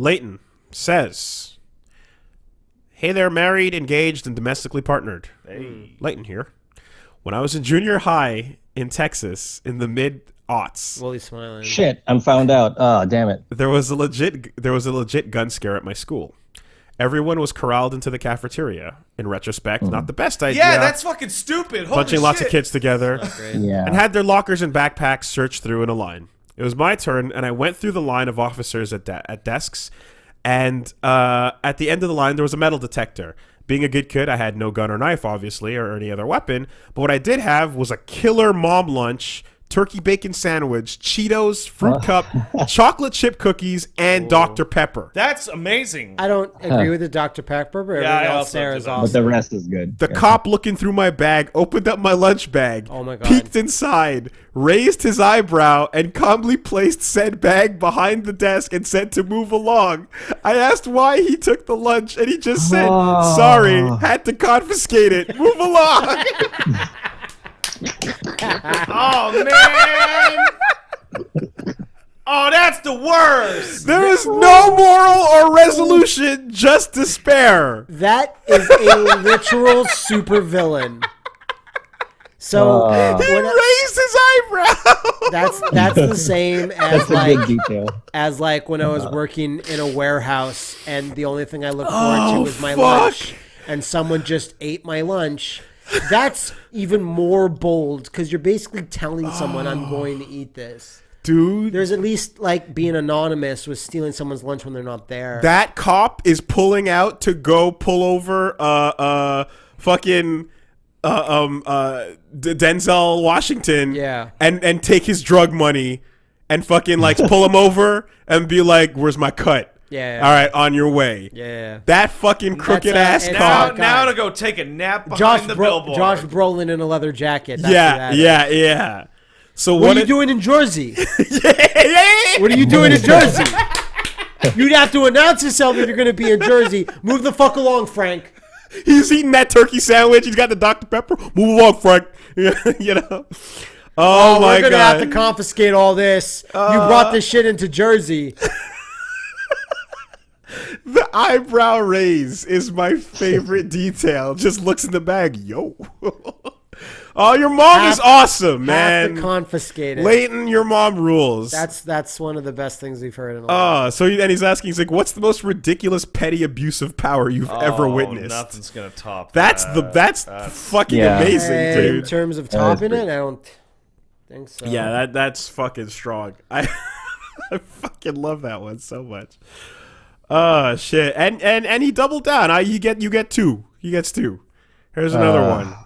Leighton says, "Hey there, married, engaged, and domestically partnered." Hey. Leighton here. When I was in junior high in Texas in the mid aughts, Willie's smiling. Shit, I'm found out. Oh, damn it. there was a legit there was a legit gun scare at my school. Everyone was corralled into the cafeteria. In retrospect, not hmm. the best idea. Yeah, that's fucking stupid. Holy bunching lots of kids together Yeah. and had their lockers and backpacks searched through in a line. It was my turn, and I went through the line of officers at, de- at desks. And uh, at the end of the line, there was a metal detector. Being a good kid, I had no gun or knife, obviously, or any other weapon. But what I did have was a killer mom lunch, turkey bacon sandwich, Cheetos, fruit cup, chocolate chip cookies, and Dr. Pepper. That's amazing. I don't agree with the Dr. Pepper, but Yeah, I everything else also there is that. but the rest is good. The Yeah. cop looking through my bag opened up my lunch bag, Oh my God. peeked inside, raised his eyebrow, and calmly placed said bag behind the desk and said to move along. I asked why he took the lunch, and he just said, Oh. "Sorry, ah. had to confiscate it. Move along." Oh man. oh, that's the worst. there is no moral or resolution, just despair. That is a literal supervillain. So Uh. He when I- raised his eyebrow. that's that's the same as That's like detail. as like when I was working in a warehouse and the only thing I looked Oh, forward to was my fuck. lunch and someone just ate my lunch. That's even more bold because you're basically telling someone I'm going to eat this. Dude, There's at least like being anonymous with stealing someone's lunch when they're not there. that cop is pulling out to go pull over uh uh fucking uh, um uh D- Denzel Washington Yeah. and and take his drug money and fucking like pull him over and be like where's my cut Yeah. all right on your way yeah. that fucking crooked uh, ass and- Now, cop now to go take a nap behind Josh, the Bro- billboard. Josh Brolin in a leather jacket. That's who yeah that is. yeah yeah so What, what, are you it- doing in Jersey? yeah, What are you doing in Jersey? You'd have to announce yourself if you're going to be in Jersey. Move the fuck along, Frank. he's eating that turkey sandwich he's got the Dr Pepper move along Frank you know oh, my We're going to god have to confiscate all this. you brought this shit into Jersey. The eyebrow raise is my favorite detail. Just looks in the bag. Yo. oh, your mom is Have- awesome, Have to man. confiscate it. Leighton, your mom rules. That's that's one of the best things we've heard in a ah, while. Oh, so he, and he's asking, he's like, "What's the most ridiculous petty abuse of power you've oh, ever Oh, witnessed?" Nothing's gonna top. That's that. the that's, fucking Yeah. amazing, Hey, in terms of That is topping pretty- it, I don't think so. Yeah, that that's fucking strong. I I fucking love that one so much. Oh shit. And and and he doubled down. I you get you get two. He gets two. Here's another Uh. one.